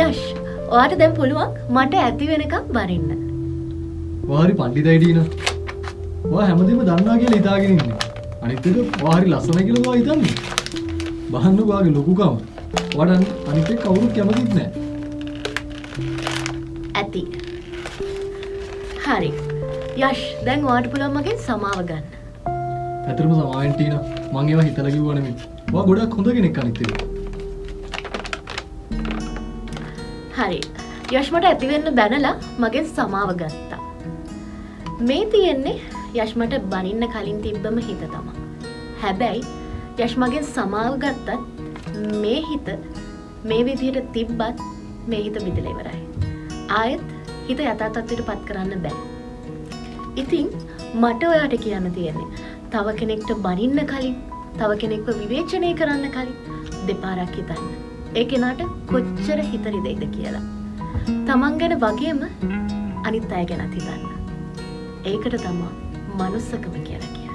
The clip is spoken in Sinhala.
යශ් ඔයාට දැන් පුළුවන් මට ඇති වෙනකම් බරින්න. වාරි පණ්ඩිතයිඩීන හැමදීම දන්නා කියලා හිතාගෙන ඉන්නේ අනිත් එක වාහරි ලස්සන කියලා වා හිතන්නේ බහන්න වාගේ ලොකුකම වඩන් අනිත් එක කවුරුත් කැමතිත් නෑ ඇති. හරි. යශ් දැන් ඔයාට පුළුවන් මගෙන් සමාව ගන්න. ඇතරම සමාවෙන්ටීන මං ඒවා හිතලා කිව්වා නෙමෙයි වා ගොඩක් හොඳ කෙනෙක් අනිත් හරි. යශ් මට ඇති වෙන්න බැනලා මගෙන් සමාව ගත්තා. මේ තියෙන්නේ යශ් මට බනින්න කලින් තිබ්බම හිත තමා. හැබැයි යශ් මගෙන් සමාව ගත්තත් මේ හිත මේ විදිහට තිබ්බත් මේ හිත බිඳලා ඉවරයි. ආයෙත් හිත යථා තත්ත්වයට පත් කරන්න බෑ. ඉතින් මට ඔයාට කියන්න තියෙන්නේ තව කෙනෙක්ට බනින්න කලින් තව කෙනෙක්ව විවේචනය කරන්න කලින් දෙපාරක් හිතන්න. ඒ කෙනාට කොච්චර හිත රිදෙයිද කියලා. තමන් ගැන වගේම අනිත් අය ගැනත් හිතන්න. ඒකට තමා මනුස්සකම කියලා